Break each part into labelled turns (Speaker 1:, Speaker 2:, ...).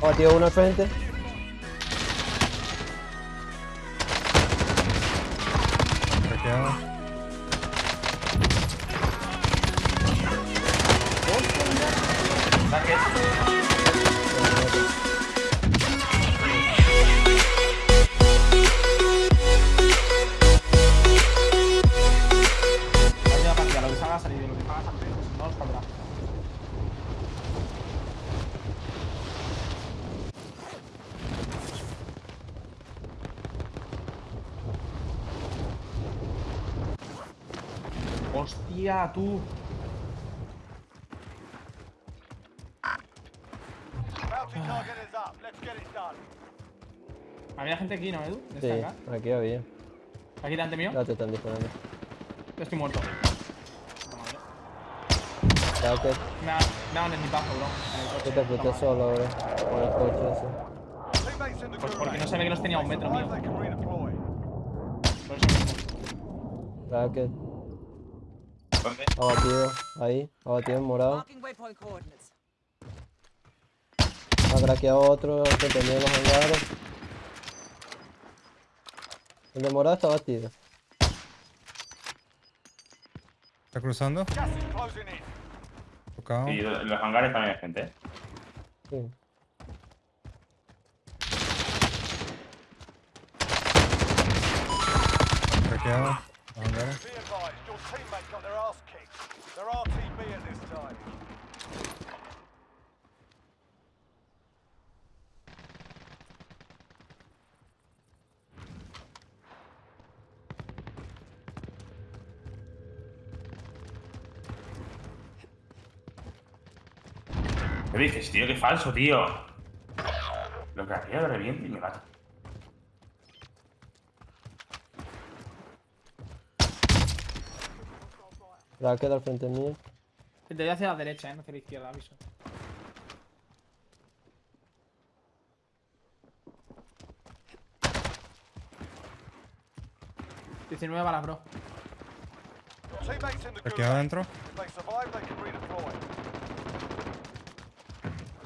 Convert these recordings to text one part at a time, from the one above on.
Speaker 1: Oh, tío, uno al frente.
Speaker 2: Craqueado.
Speaker 3: Vaya Hostia, tú.
Speaker 4: Done.
Speaker 3: Había gente aquí, ¿no, Edu?
Speaker 1: Sí,
Speaker 3: acá.
Speaker 1: aquí había.
Speaker 3: Aquí delante mío.
Speaker 1: Ya te están disparando.
Speaker 3: Yo estoy muerto.
Speaker 1: Racket,
Speaker 3: Me ha, me ha dado en mi paso, bro.
Speaker 1: Que te
Speaker 3: Toma.
Speaker 1: solo, bro. Con el coche ese.
Speaker 3: Pues porque no sabía que los tenía a un metro mío. Por eso mismo.
Speaker 1: Racket. Abatido. Ahí, abatido en morado. Ha craqueado otro que tenía en los hangares. El de morado está batido.
Speaker 2: Está cruzando. Tocado.
Speaker 5: Y en los hangares también hay gente.
Speaker 1: Sí.
Speaker 2: Craqueado. Los hangares.
Speaker 4: Teammate got their ass kicked. They're RTB at this time.
Speaker 5: ¿Qué dices, tío? Qué falso, tío. Lo que hacía de reviente y me mata.
Speaker 1: Racket al frente mío.
Speaker 3: Te doy hacia la derecha, eh, no hacia la izquierda, aviso. Diecinueve balas, bro.
Speaker 2: Craqueado
Speaker 4: gulag.
Speaker 2: adentro.
Speaker 4: Redeploy.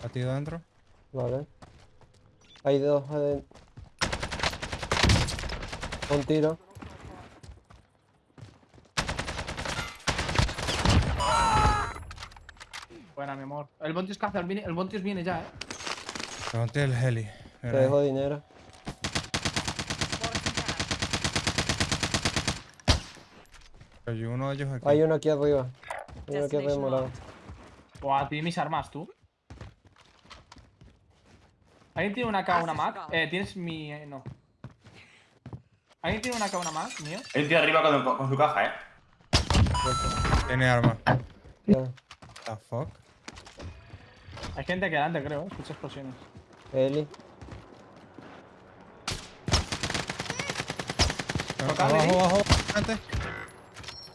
Speaker 2: Batido adentro.
Speaker 1: Vale. Hay dos aden- Un tiro.
Speaker 3: Buena, mi amor. El Bontius caza, el, viene- el Bontius viene ya, eh.
Speaker 2: Levanté el heli.
Speaker 1: Te dejo dinero.
Speaker 2: Hay uno de ellos aquí.
Speaker 1: Hay uno aquí arriba. Hay uno aquí arriba morado.
Speaker 3: O a ti mis armas, tú. ¿Alguien tiene una K, una Mac? Eh, tienes mi... eh, no. ¿Alguien tiene una K, una Mac, mío?
Speaker 5: Hay un tío arriba con, con su caja, ¿eh?
Speaker 2: Tiene arma.
Speaker 1: Ya.
Speaker 2: The fuck.
Speaker 3: Hay gente aquí adelante, creo, eh. Escucho explosiones.
Speaker 1: Eli.
Speaker 2: Abajo, abajo, antes.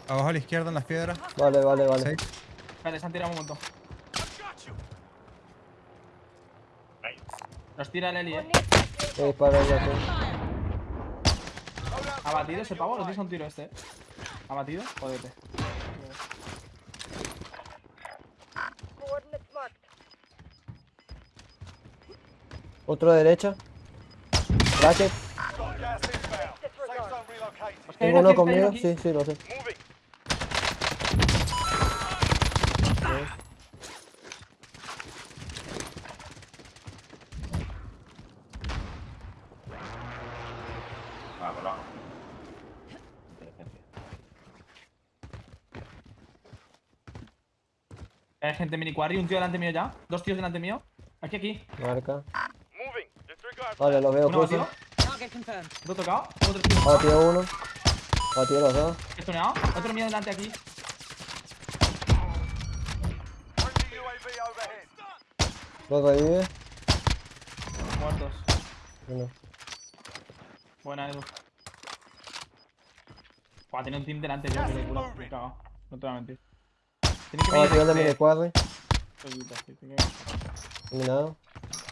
Speaker 2: Abajo a la izquierda en las piedras.
Speaker 1: Vale, vale, vale.
Speaker 2: Seis.
Speaker 3: Vale, se han tirado un montón. Nos tira el Eli, eh.
Speaker 1: Voy a disparar ya tú.
Speaker 3: ¿Ha batido ese pavo? Lo tienes a un tiro este, eh. ¿Ha batido? Jodete.
Speaker 1: Otro derecha. Racket.
Speaker 4: Got gas inbound. Safe zone relocated.
Speaker 3: Hay
Speaker 1: Tengo
Speaker 3: uno
Speaker 1: conmigo. Sí, sí, lo sé.
Speaker 5: Ah.
Speaker 3: Hay gente mini quarry, un tío delante mío ya. Dos tíos delante mío. Aquí, aquí.
Speaker 1: Marca. Vale, lo veo.
Speaker 6: Target confirmed.
Speaker 3: Otro tocado. Otro tío.
Speaker 1: Batido uno. Batido los dos.
Speaker 3: Estoneado. Otro mío delante aquí.
Speaker 4: Overhead.
Speaker 1: Lo revive.
Speaker 3: Muertos.
Speaker 1: Uno.
Speaker 3: Buena, Edu. Buah, tenía un team delante yo, que culo. Me he. No te voy a mentir. Tiene que
Speaker 1: Batido el de
Speaker 3: venir
Speaker 1: Eliminado.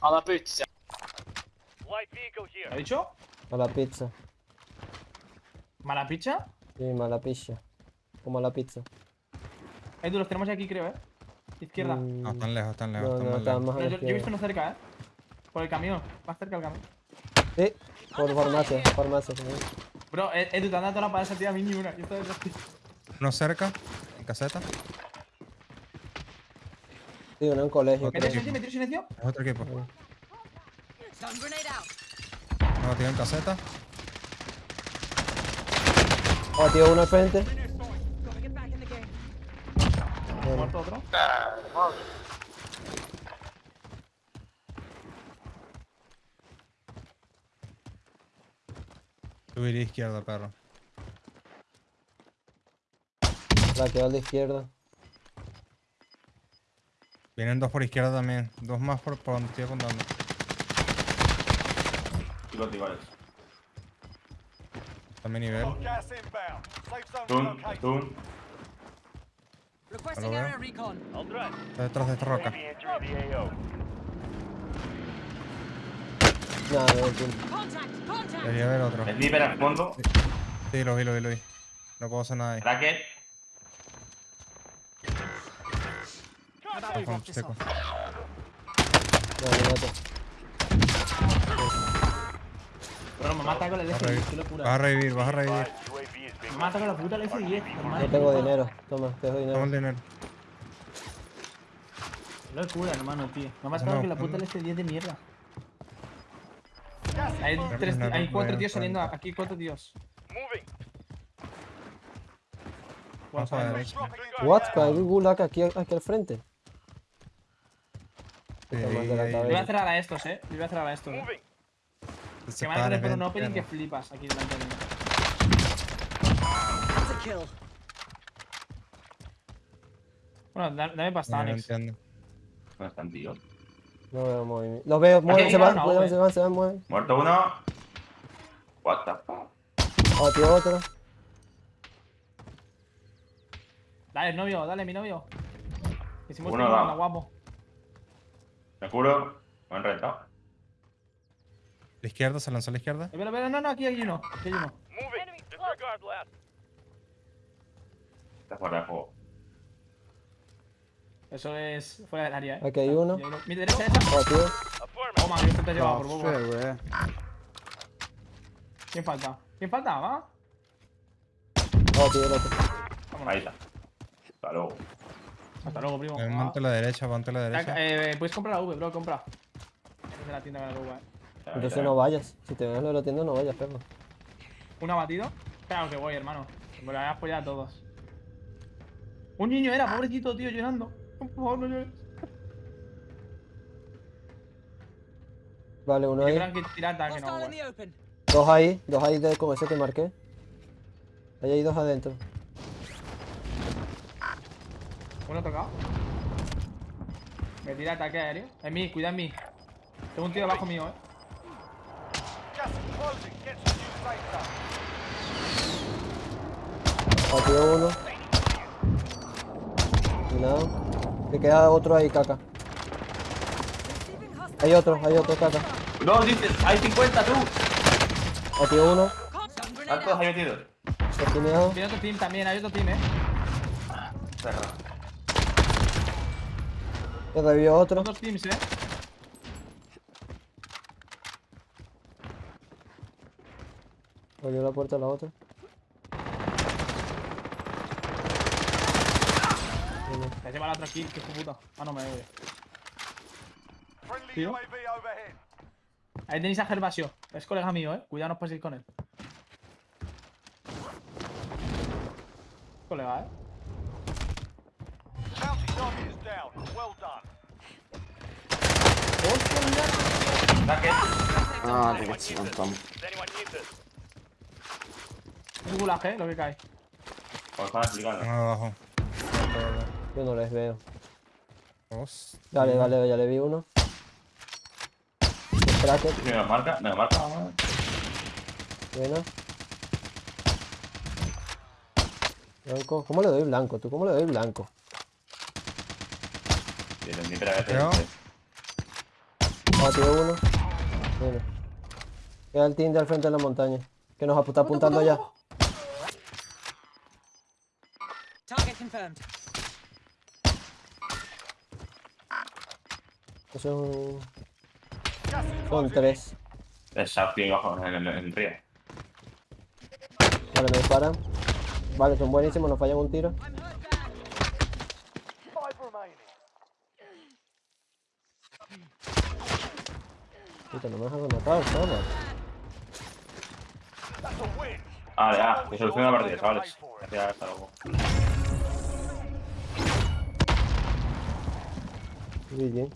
Speaker 4: Light vehicle here.
Speaker 3: ¿Ha dicho?
Speaker 1: A la pizza.
Speaker 3: ¿Mala picha?
Speaker 1: Sí, mala pizza. Como la pizza.
Speaker 3: Edu, los tenemos ya aquí, creo, eh. Izquierda.
Speaker 1: Mm,
Speaker 2: No, están lejos, están lejos.
Speaker 1: No,
Speaker 2: están
Speaker 1: no,
Speaker 2: más
Speaker 1: está
Speaker 2: lejos.
Speaker 3: yo, yo he visto uno cerca, eh. Por el camión. Más cerca del camión.
Speaker 1: Sí, por farmacia, farmacia.
Speaker 3: Bro, eh, Edu, te han dado toda la para esa tía a mí ni una. Yo estoy.
Speaker 2: Uno cerca, en caseta.
Speaker 1: Sí, uno en colegio.
Speaker 3: ¿Me tiro silencio? ¿Me tiro silencio?
Speaker 2: Es otro equipo.
Speaker 6: Out.
Speaker 2: No, tiene en caseta.
Speaker 1: Oh, tío, uno al frente.
Speaker 3: Muerto otro.
Speaker 2: Subir izquierda, perro.
Speaker 1: la que va a la izquierda.
Speaker 2: Vienen dos por izquierda también. Dos más por, por donde estoy contando.
Speaker 5: Y contigo, Alex.
Speaker 2: También nivel.
Speaker 5: Stun, stun.
Speaker 2: Está detrás de esta roca.
Speaker 1: No!
Speaker 2: Debería haber otro.
Speaker 5: Sniper al fondo.
Speaker 2: Sí, lo vi, lo vi, lo vi. No puedo hacer nada ahí.
Speaker 5: Racket.
Speaker 2: Seco.
Speaker 1: No,
Speaker 3: Bro, me mata con el
Speaker 2: Vas a
Speaker 3: F10.
Speaker 2: revivir,
Speaker 3: Qué
Speaker 2: vas a
Speaker 3: locura.
Speaker 2: revivir, vas a revivir.
Speaker 3: Me mata con la puta el F10. hermano.
Speaker 1: no tengo dinero. Toma, te doy
Speaker 2: Toma el
Speaker 1: dinero.
Speaker 2: dinero.
Speaker 3: Qué locura, hermano, tío. Me matado que la puta
Speaker 2: no.
Speaker 3: el F10 de mierda. Hay, tres,
Speaker 2: no,
Speaker 3: hay
Speaker 2: no,
Speaker 3: cuatro
Speaker 2: no,
Speaker 3: tíos
Speaker 2: no,
Speaker 3: saliendo.
Speaker 2: no.
Speaker 3: Aquí cuatro tíos.
Speaker 1: What? Hay un gulag aquí, aquí al frente.
Speaker 2: Sí.
Speaker 3: Le voy a cerrar a estos, eh. Le voy a cerrar a estos. eh.
Speaker 2: Se
Speaker 3: Que van a tener por un opening que flipas aquí delante de mí.
Speaker 6: That's a kill.
Speaker 3: Bueno, da- dame pasta,
Speaker 2: no
Speaker 3: Alex.
Speaker 2: entiendo.
Speaker 5: ¿Dónde están, tío?
Speaker 1: No veo movimiento. Los veo, mueven, se van,
Speaker 3: una
Speaker 1: se van, se van, se van, mueven.
Speaker 5: Muerto uno. What the fuck.
Speaker 1: Oh, tío, otro.
Speaker 3: Dale, novio, dale, mi novio. Que si anda guapo.
Speaker 5: Me curo. Me han reventado.
Speaker 2: La izquierda, se lanzó a la izquierda.
Speaker 3: Espera, espera, no, no, aquí hay uno. Aquí hay uno.
Speaker 5: Está fuera de juego.
Speaker 3: Eso es fuera del área, eh.
Speaker 1: Aquí hay uno.
Speaker 3: Mi derecha esa.
Speaker 1: Oh, tío.
Speaker 3: Toma, yo te he llevado por poco. ¿Quién falta? ¿Quién falta? ¿Va?
Speaker 1: Oh, tío, el otro.
Speaker 3: Vámonos.
Speaker 5: Ahí está. Hasta luego.
Speaker 3: Hasta luego, primo.
Speaker 2: Eh,
Speaker 3: Ah.
Speaker 2: A la derecha, ponte a la derecha.
Speaker 3: Eh, puedes comprar la V, bro, compra. Es de la tienda de la V, eh.
Speaker 1: Entonces no vayas. Si te ven lo de la tienda, no vayas, perro.
Speaker 3: ¿Un abatido? Claro que voy, hermano. Me lo voy a apoyar a todos. Un niño era, pobrecito, tío, llorando. Por favor, no llores.
Speaker 1: Vale, uno ahí.
Speaker 3: que no.
Speaker 1: Dos ahí, dos ahí de, con ese que marqué. Ahí hay dos adentro.
Speaker 3: Uno tocado. Me tira ataque aéreo. En mí, cuida en mí. Tengo un tío debajo mío, eh.
Speaker 1: Tío, uno. Cuidado. Que queda otro ahí, caca. Hay otro, hay otro, caca.
Speaker 5: No, dices, hay 50 tú.
Speaker 1: Tío, uno.
Speaker 6: Out.
Speaker 5: ahí metidos.
Speaker 1: Esquineado.
Speaker 3: Tiene otro team también, hay otro team, eh.
Speaker 5: Perro.
Speaker 1: Que revivió otro.
Speaker 3: Otros teams, eh.
Speaker 1: Abrió la puerta a la otra.
Speaker 3: Se lleva la otra kill, que puta. Ah, no me Tío. Ahí tenéis a Gervasio. Es colega mío, eh. Cuidado, no os paséis con él. Colega, eh.
Speaker 7: Ah, stiamo.
Speaker 3: Es gulag, eh, lo que cae.
Speaker 5: Como están explicando.
Speaker 2: Uno abajo.
Speaker 1: Yo no les veo.
Speaker 2: Dos.
Speaker 1: Dale, dale, ya le vi uno.
Speaker 5: Me lo marca, me lo marca.
Speaker 1: buena. Blanco. ¿Cómo le doy blanco? ¿Tú cómo le doy blanco?
Speaker 5: Y el sniper a veces.
Speaker 2: Creo.
Speaker 1: Ah, tío, uno. Mira. Queda el team de al frente de la montaña. Que nos está apuntando ya. Eso Son tres.
Speaker 5: Esa tío bajo en el, río.
Speaker 1: Vale, me disparan. Vale, son buenísimos, nos fallan un tiro. Puta, no me dejan matar,
Speaker 4: win.
Speaker 5: Vale, ah, que soluciona la partida, chavales. Gracias, hasta luego.
Speaker 1: Добрый день.